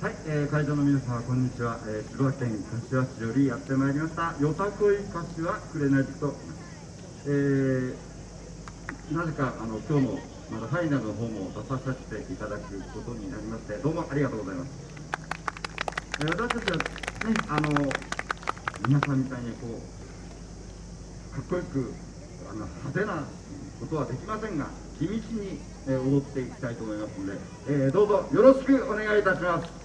はい、えー、会場の皆様こんにちは、えー、千葉県柏市よりやってまいりました。よたこい柏くれないと、えー、なぜかあの今日もまたファイナルの方も出させていただくことになりましてどうもありがとうございます、えー、私たちはねあの皆さんみたいにこうかっこよくあの派手なことはできませんが地道に、えー、踊っていきたいと思いますので、えー、どうぞよろしくお願いいたします。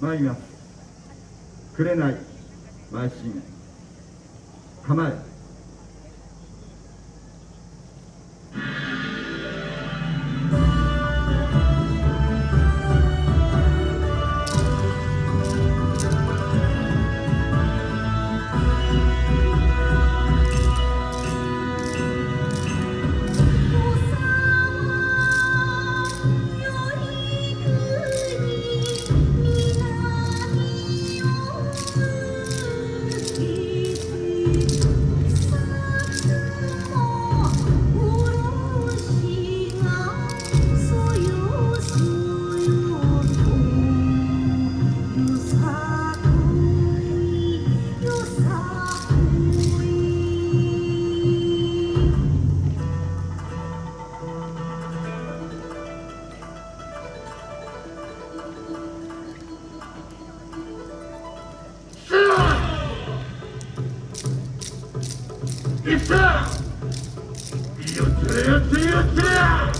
参ります。くれない。邁進構え。Minha filha!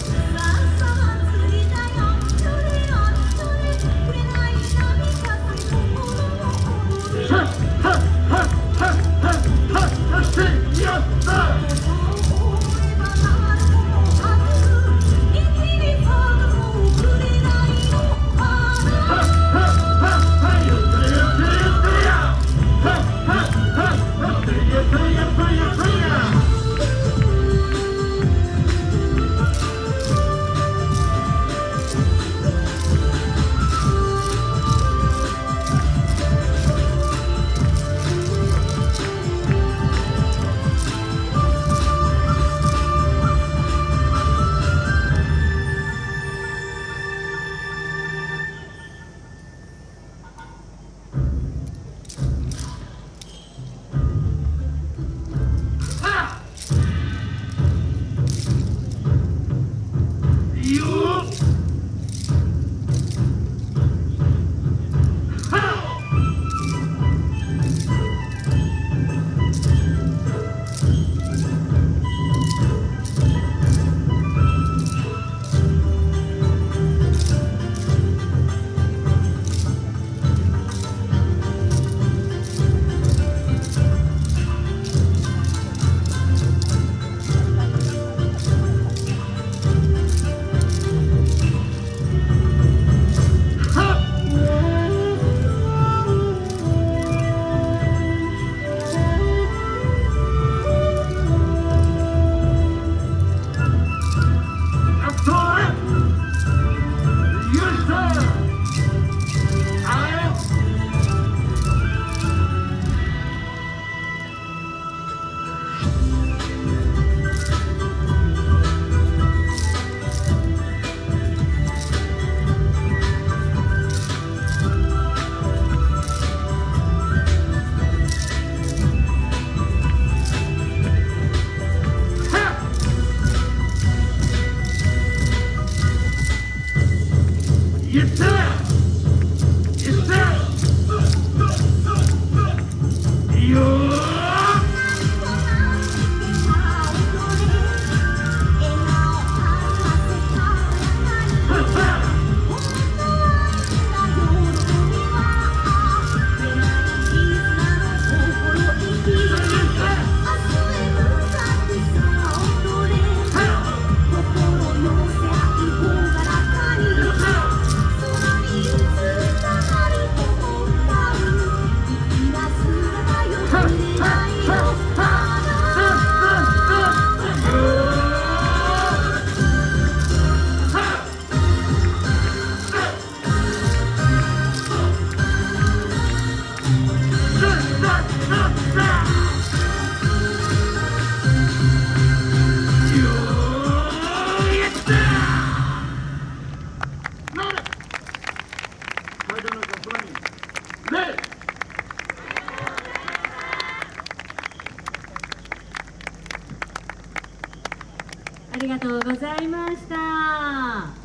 ありがとうございました。